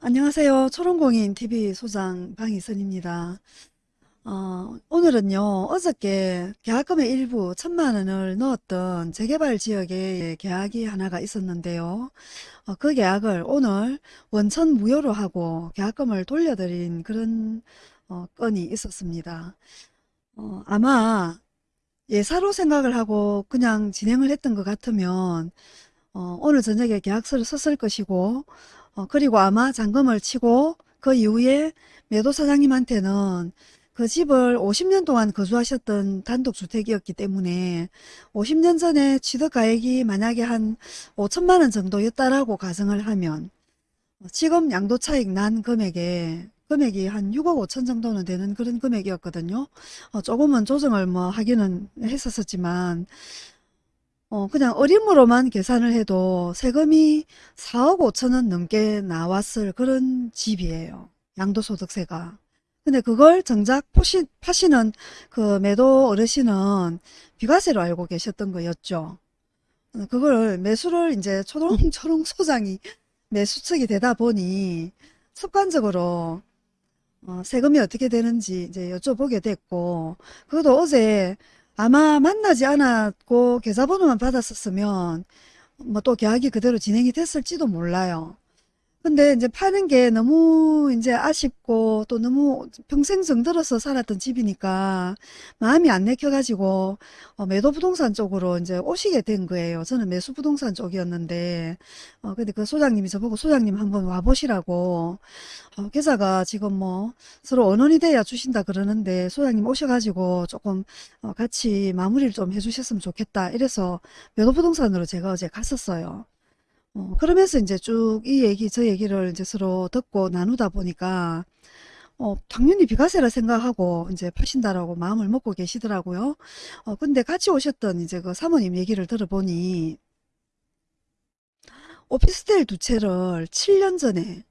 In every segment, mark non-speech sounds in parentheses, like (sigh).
안녕하세요. 초롱공인 TV 소장 방희선입니다. 어, 오늘은요, 어저께 계약금의 일부 천만 원을 넣었던 재개발 지역에 계약이 하나가 있었는데요. 어, 그 계약을 오늘 원천 무효로 하고 계약금을 돌려드린 그런 어, 건이 있었습니다. 어, 아마 예사로 생각을 하고 그냥 진행을 했던 것 같으면 어, 오늘 저녁에 계약서를 썼을 것이고 어, 그리고 아마 잔금을 치고 그 이후에 매도 사장님한테는 그 집을 50년 동안 거주하셨던 단독주택이었기 때문에 50년 전에 취득가액이 만약에 한 5천만 원 정도였다라고 가정을 하면 지금 양도차익 난 금액에 금액이 한 6억 5천 정도는 되는 그런 금액이었거든요. 어, 조금은 조정을 뭐 하기는 했었지만 어, 그냥 어림으로만 계산을 해도 세금이 4억 5천원 넘게 나왔을 그런 집이에요. 양도소득세가. 근데 그걸 정작 포시, 파시는 그 매도 어르신은 비과세로 알고 계셨던 거였죠. 어, 그걸 매수를 이제 초롱초롱 (laughs) 소장이 매수 측이 되다 보니 습관적으로 어, 세금이 어떻게 되는지 이제 여쭤보게 됐고 그것도 어제 아마 만나지 않았고 계좌번호만 받았었으면 뭐 또 계약이 그대로 진행이 됐을지도 몰라요. 근데 이제 파는 게 너무 이제 아쉽고 또 너무 평생 정들어서 살았던 집이니까 마음이 안 내켜가지고 어, 매도 부동산 쪽으로 이제 오시게 된 거예요. 저는 매수 부동산 쪽이었는데 어, 근데 그 소장님이 저보고 소장님 한번 와보시라고 어, 계좌가 지금 뭐 서로 언원이 돼야 주신다 그러는데 소장님 오셔가지고 조금 어, 같이 마무리를 좀 해주셨으면 좋겠다 이래서 매도 부동산으로 제가 어제 갔었어요. 어, 그러면서 이제 쭉 이 얘기 저 얘기를 이제 서로 듣고 나누다 보니까 어, 당연히 비과세라 생각하고 이제 파신다라고 마음을 먹고 계시더라고요. 어, 근데 같이 오셨던 이제 그 사모님 얘기를 들어보니 오피스텔 두 채를 7년 전에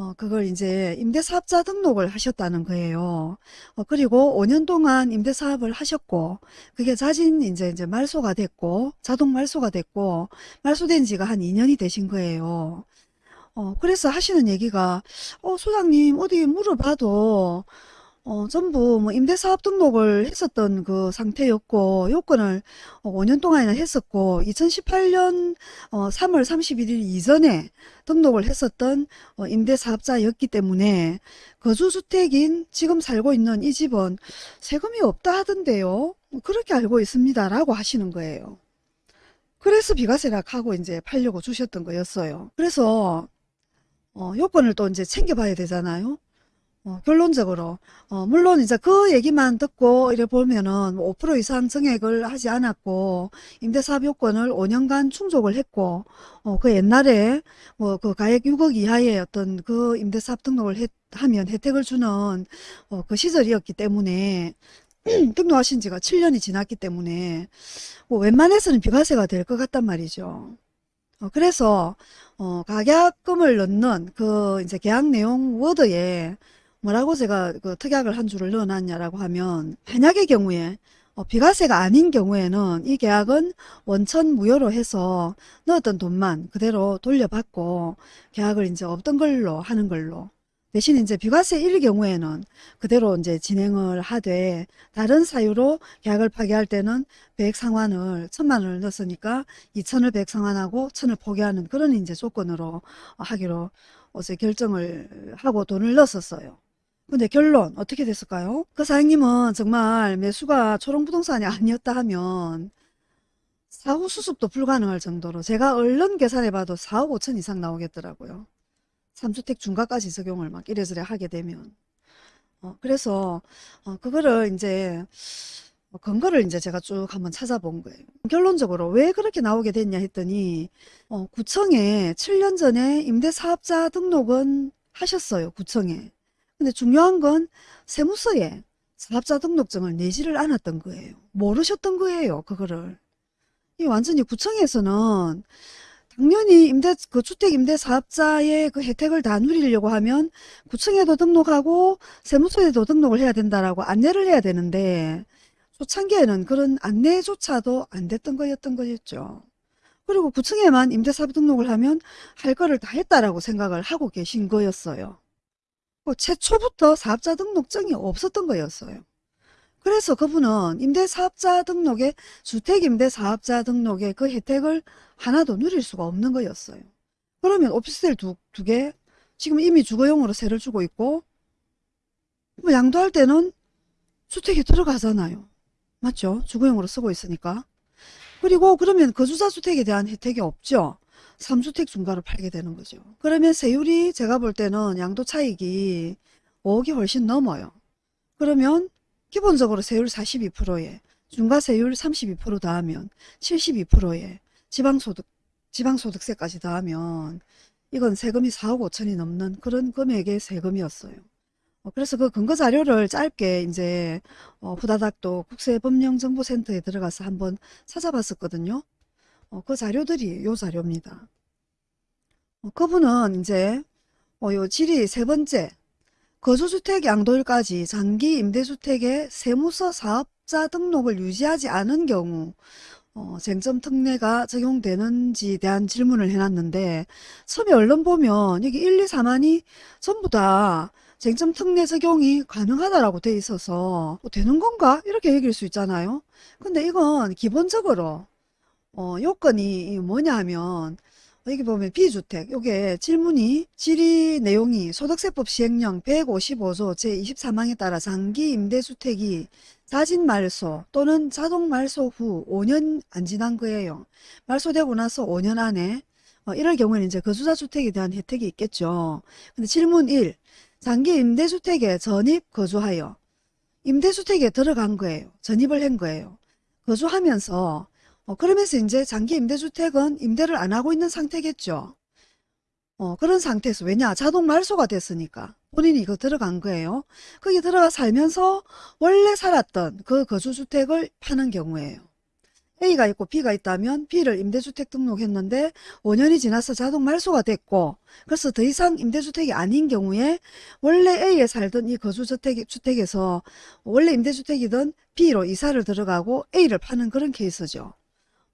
어, 그걸 이제 임대사업자 등록을 하셨다는 거예요. 어, 그리고 5년 동안 임대사업을 하셨고, 그게 자진 이제, 이제 말소가 됐고, 자동 말소가 됐고, 말소된 지가 한 2년이 되신 거예요. 어, 그래서 하시는 얘기가, 어, 소장님, 어디 물어봐도, 어, 전부 뭐 임대사업 등록을 했었던 그 상태였고 요건을 5년 동안이나 했었고 2018년 3월 31일 이전에 등록을 했었던 어, 임대사업자였기 때문에 거주주택인 지금 살고 있는 이 집은 세금이 없다 하던데요. 그렇게 알고 있습니다. 라고 하시는 거예요. 그래서 비과세락 하고 이제 팔려고 주셨던 거였어요. 그래서 어, 요건을 또 이제 챙겨봐야 되잖아요. 어, 결론적으로 어, 물론 이제 그 얘기만 듣고 이래 보면은 5% 이상 증액을 하지 않았고 임대사업 요건을 5년간 충족을 했고 어, 그 옛날에 뭐 그 가액 6억 이하의 어떤 그 임대사업 등록을 했, 하면 혜택을 주는 어, 그 시절이었기 때문에 (clears throat) 등록하신 지가 7년이 지났기 때문에 뭐 웬만해서는 비과세가 될 것 같단 말이죠. 어, 그래서 어, 가격금을 넣는 그 이제 계약 내용 워드에 뭐라고 제가 그 특약을 한 줄을 넣어놨냐라고 하면 만약의 경우에 어, 비과세가 아닌 경우에는 이 계약은 원천 무효로 해서 넣었던 돈만 그대로 돌려받고 계약을 이제 없던 걸로 하는 걸로 대신 이제 비과세 일 경우에는 그대로 이제 진행을 하되 다른 사유로 계약을 파기할 때는 100 상환을 천만 원을 넣었으니까 2천을 100 상환하고 천을 포기하는 그런 이제 조건으로 하기로 어제 결정을 하고 돈을 넣었어요. 근데 결론 어떻게 됐을까요? 그 사장님은 정말 매수가 초롱부동산이 아니었다 하면 사후 수습도 불가능할 정도로 제가 얼른 계산해봐도 4억 5천 이상 나오겠더라고요. 3주택 중과까지 적용을 막 이래저래 하게 되면 어, 그래서 어, 그거를 이제 어, 근거를 이제 제가 쭉 한번 찾아본 거예요. 결론적으로 왜 그렇게 나오게 됐냐 했더니 어, 구청에 7년 전에 임대사업자 등록은 하셨어요. 구청에. 근데 중요한 건 세무서에 사업자 등록증을 내지를 않았던 거예요. 모르셨던 거예요. 그거를. 이 완전히 구청에서는 당연히 임대 그 주택 임대 사업자의 그 혜택을 다 누리려고 하면 구청에도 등록하고 세무서에도 등록을 해야 된다라고 안내를 해야 되는데 초창기에는 그런 안내조차도 안 됐던 거였던 거였죠. 그리고 9층에만 임대사업 등록을 하면 할 거를 다 했다라고 생각을 하고 계신 거였어요. 뭐 최초부터 사업자 등록증이 없었던 거였어요. 그래서 그분은 임대사업자 등록에 주택임대사업자 등록에 그 혜택을 하나도 누릴 수가 없는 거였어요. 그러면 오피스텔 두, 두 개, 지금 이미 주거용으로 세를 주고 있고, 뭐 양도할 때는 주택에 들어가잖아요. 맞죠? 주거용으로 쓰고 있으니까. 그리고 그러면 거주자 주택에 대한 혜택이 없죠. 3주택 중과를 팔게 되는 거죠. 그러면 세율이 제가 볼 때는 양도 차익이 5억이 훨씬 넘어요. 그러면 기본적으로 세율 42%에 중과세율 32% 더하면 72%에 지방소득, 지방소득세까지 더하면 이건 세금이 4억 5천이 넘는 그런 금액의 세금이었어요. 어, 그래서 그 근거 자료를 짧게 이제 어, 후다닥 또 국세법령정보센터에 들어가서 한번 찾아봤었거든요. 어, 그 자료들이 요 자료입니다. 어, 그분은 이제 어, 요 질이 세 번째 거주주택 양도일까지 장기 임대주택의 세무서 사업자 등록을 유지하지 않은 경우 어, 쟁점 특례가 적용되는지에 대한 질문을 해놨는데 처음에 얼른 보면 여기 1, 2, 4만이 전부 다 쟁점 특례 적용이 가능하다라고 돼 있어서 뭐 되는 건가? 이렇게 얘기할 수 있잖아요. 근데 이건 기본적으로 어, 요건이 뭐냐 하면 여기 보면 비주택 요게 질문이 질의 내용이 소득세법 시행령 155조 제23항에 따라 장기 임대주택이 자진 말소 또는 자동 말소 후 5년 안 지난 거예요. 말소되고 나서 5년 안에 어, 이럴 경우에는 이제 거주자 주택에 대한 혜택이 있겠죠. 근데 질문 1. 장기 임대주택에 전입 거주하여 임대주택에 들어간 거예요. 전입을 한 거예요. 거주하면서 어, 그러면서 이제 장기 임대주택은 임대를 안 하고 있는 상태겠죠. 어, 그런 상태에서 왜냐 자동 말소가 됐으니까 본인이 이거 들어간 거예요. 거기 들어가 살면서 원래 살았던 그 거주주택을 파는 경우에요. A가 있고 B가 있다면 B를 임대주택 등록했는데 5년이 지나서 자동 말소가 됐고 그래서 더 이상 임대주택이 아닌 경우에 원래 A에 살던 이 거주주택, 주택에서 원래 임대주택이던 B로 이사를 들어가고 A를 파는 그런 케이스죠.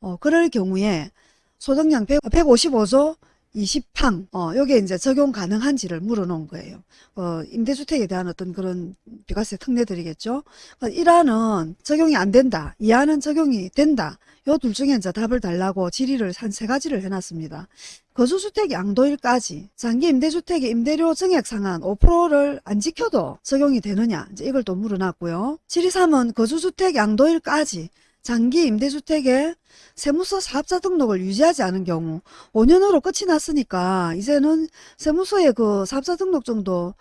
어, 그럴 경우에 소득량 100, 155조 20항, 어, 요게 이제 적용 가능한지를 물어놓은 거예요. 어, 임대주택에 대한 어떤 그런 비과세 특례들이겠죠. 어, 1항은 적용이 안 된다. 2항은 적용이 된다. 요 둘 중에 이제 답을 달라고 질의를 한 세 가지를 해놨습니다. 거주주택 양도일까지 장기 임대주택의 임대료 증액 상한 5%를 안 지켜도 적용이 되느냐 이제 이걸 또 물어놨고요. 질의 3은 거주주택 양도일까지 장기 임대주택에 세무서 사업자 등록을 유지하지 않은 경우 5년으로 끝이 났으니까 이제는 세무서에 그 사업자 등록증도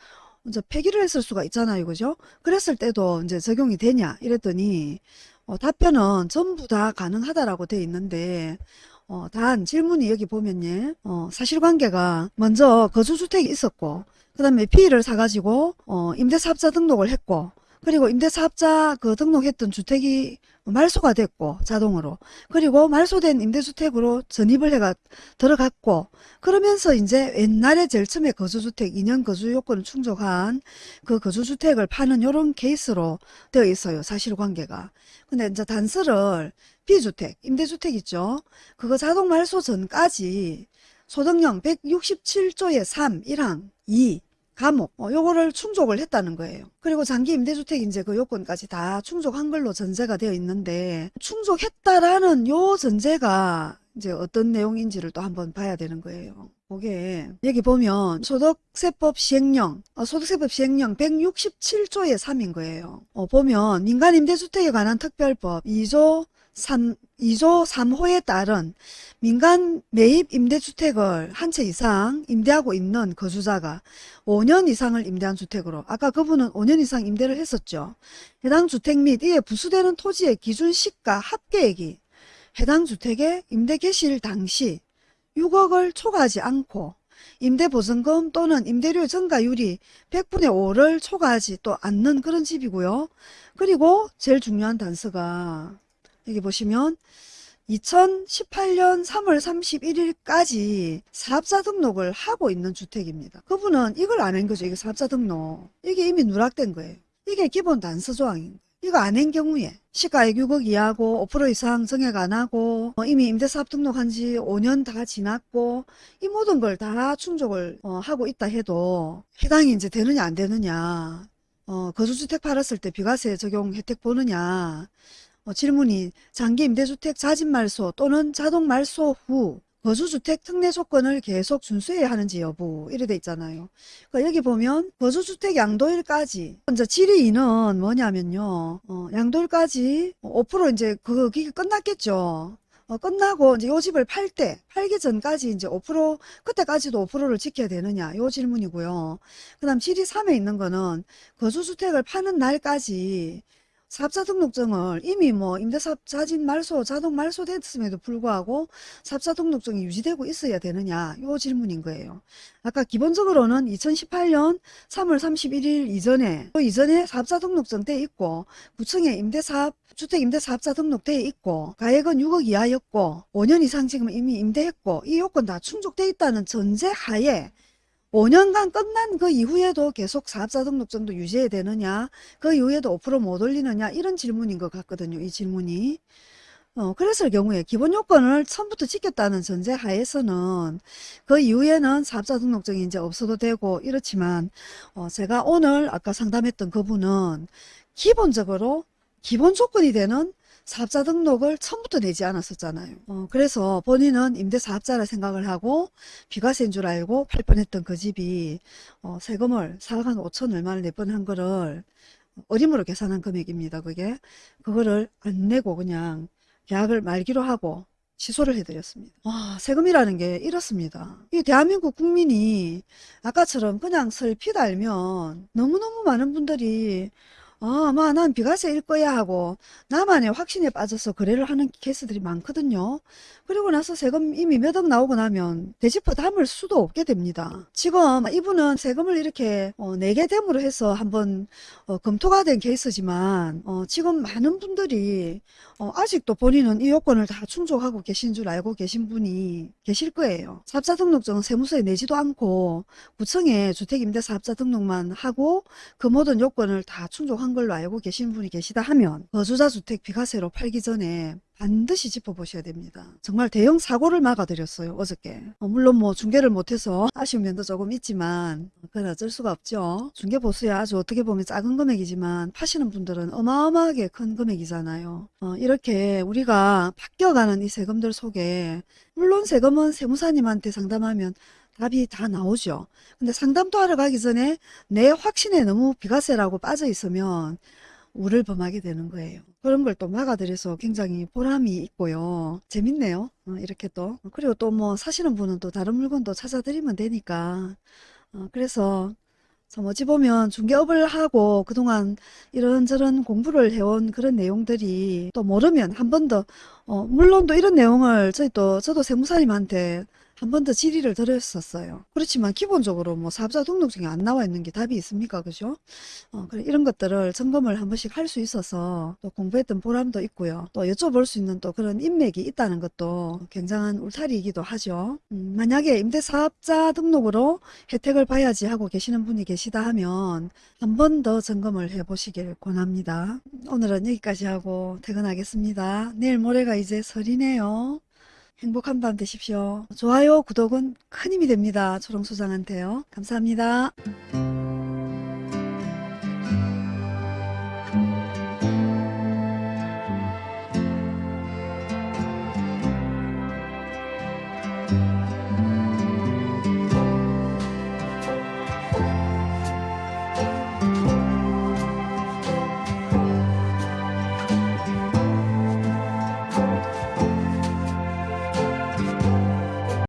이제 폐기를 했을 수가 있잖아요. 그죠? 그랬을 때도 이제 적용이 되냐 이랬더니 어, 답변은 전부 다 가능하다라고 돼 있는데 어, 단 질문이 여기 보면요. 어, 사실관계가 먼저 거주주택이 있었고 그 다음에 B를 사가지고 어, 임대사업자 등록을 했고 그리고 임대사업자 그 등록했던 주택이 말소가 됐고 자동으로. 그리고 말소된 임대주택으로 전입을 해가 들어갔고 그러면서 이제 옛날에 제일 처음에 거주주택 2년 거주 요건을 충족한 그 거주주택을 파는 요런 케이스로 되어 있어요 사실관계가. 근데 이제 단서를 B주택 임대주택 있죠? 그거 자동 말소 전까지 소득령 167조의 3 1항 2 감옥 어, 요거를 충족을 했다는 거예요. 그리고 장기 임대주택 이제 그 요건까지 다 충족한 걸로 전제가 되어 있는데 충족했다라는 요 전제가 이제 어떤 내용인지를 또 한번 봐야 되는 거예요. 그게 여기 보면 소득세법 시행령 어, 소득세법 시행령 167조의 3인 거예요. 어, 보면 민간임대주택에 관한 특별법 2조 3, 2조 3호에 따른 민간 매입 임대주택을 한 채 이상 임대하고 있는 거주자가 5년 이상을 임대한 주택으로 아까 그분은 5년 이상 임대를 했었죠. 해당 주택 및 이에 부수되는 토지의 기준 시가 합계액이 해당 주택의 임대 개시일 당시 6억을 초과하지 않고 임대보증금 또는 임대료 증가율이 100분의 5를 초과하지 또 않는 그런 집이고요. 그리고 제일 중요한 단서가 여기 보시면 2018년 3월 31일까지 사업자 등록을 하고 있는 주택입니다. 그분은 이걸 안 한 거죠. 이게 사업자 등록. 이게 이미 누락된 거예요. 이게 기본 단서 조항인 거예요. 이거 안 한 경우에 시가액 6억 이하고 5% 이상 정액 안 하고 어, 이미 임대사업 등록한 지 5년 다 지났고 이 모든 걸 다 충족을 어, 하고 있다 해도 해당이 이제 되느냐 안 되느냐 어, 거주주택 팔았을 때 비과세 적용 혜택 보느냐 어, 질문이 장기 임대주택 자진 말소 또는 자동 말소 후 거주주택 특례 조건을 계속 준수해야 하는지 여부 이래 돼 있잖아요. 그러니까 여기 보면 거주주택 양도일까지 이제 질의인은 뭐냐면요. 어, 양도일까지 5% 이제 그 기간 끝났겠죠. 어, 끝나고 이제 요 집을 팔 때, 팔기 전까지 이제 5% 그때까지도 5%를 지켜야 되느냐 요 질문이고요. 그 다음 질의 3에 있는 거는 거주주택을 파는 날까지 사업자 등록증을 이미 뭐 임대사업 자진 말소, 자동 말소 됐음에도 불구하고 사업자 등록증이 유지되고 있어야 되느냐 요 질문인 거예요. 아까 기본적으로는 2018년 3월 31일 이전에 그 이전에 사업자 등록증 돼 있고 구청에 임대사업 주택 임대사업자 등록돼 있고 가액은 6억 이하였고 5년 이상 지금 이미 임대했고 이 요건 다 충족돼 있다는 전제 하에 5년간 끝난 그 이후에도 계속 사업자 등록증도 유지해야 되느냐 그 이후에도 5%못 올리느냐 이런 질문인 것 같거든요 이 질문이. 어, 그랬을 경우에 기본 요건을 처음부터 지켰다는 전제 하에서는 그 이후에는 사업자 등록증이 이제 없어도 되고 이렇지만 어, 제가 오늘 아까 상담했던 그분은 기본적으로 기본 조건이 되는 사업자 등록을 처음부터 내지 않았었잖아요. 어, 그래서 본인은 임대사업자라 생각을 하고 비과세인 줄 알고 팔 뻔했던 그 집이 어, 세금을 4억 한 5천 얼마를 낼 뻔한 거를 어림으로 계산한 금액입니다. 그게 그거를 안 내고 그냥 계약을 말기로 하고 취소를 해드렸습니다. 와, 세금이라는 게 이렇습니다. 이 대한민국 국민이 아까처럼 그냥 설핏 알면 너무너무 많은 분들이 아, 아마 난 비과세일 거야 하고 나만의 확신에 빠져서 거래를 하는 케이스들이 많거든요. 그리고 나서 세금 이미 몇 억 나오고 나면 되짚어 담을 수도 없게 됩니다. 지금 이분은 세금을 이렇게 어, 내게 됨으로 해서 한번 어, 검토가 된 케이스지만 어, 지금 많은 분들이 어, 아직도 본인은 이 요건을 다 충족하고 계신 줄 알고 계신 분이 계실 거예요. 사업자 등록증은 세무서에 내지도 않고 구청에 주택임대 사업자 등록만 하고 그 모든 요건을 다 충족한 걸로 알고 계신 분이 계시다 하면 거주자 주택 비과세로 팔기 전에 반드시 짚어보셔야 됩니다. 정말 대형 사고를 막아드렸어요 어저께. 어, 물론 뭐 중개를 못해서 (laughs) 아쉬운 면도 조금 있지만 그건 어쩔 수가 없죠. 중개 보수야 아주 어떻게 보면 작은 금액이지만 파시는 분들은 어마어마하게 큰 금액이잖아요. 어, 이렇게 우리가 바뀌어가는 이 세금들 속에 물론 세금은 세무사님한테 상담하면 답이 다 나오죠. 근데 상담도 하러 가기 전에 내 확신에 너무 비과세라고 빠져 있으면 우를 범하게 되는 거예요. 그런 걸 또 막아드려서 굉장히 보람이 있고요. 재밌네요. 어, 이렇게 또. 그리고 또 뭐 사시는 분은 또 다른 물건도 찾아드리면 되니까. 어, 그래서 참 어찌 보면 중개업을 하고 그동안 이런저런 공부를 해온 그런 내용들이 또 모르면 한 번 더, 어, 물론 또 이런 내용을 저희 또, 저도 세무사님한테 한 번 더 질의를 드렸었어요. 그렇지만 기본적으로 뭐 사업자 등록증에 안 나와 있는 게 답이 있습니까? 그죠? 어, 그래, 이런 것들을 점검을 한 번씩 할 수 있어서 또 공부했던 보람도 있고요. 또 여쭤볼 수 있는 또 그런 인맥이 있다는 것도 굉장한 울타리이기도 하죠. 음, 만약에 임대사업자 등록으로 혜택을 봐야지 하고 계시는 분이 계시다 하면 한 번 더 점검을 해 보시길 권합니다. 오늘은 여기까지 하고 퇴근하겠습니다. 내일 모레가 이제 설이네요. 행복한 밤 되십시오. 좋아요, 구독은 큰 힘이 됩니다. 초롱소장한테요. 감사합니다.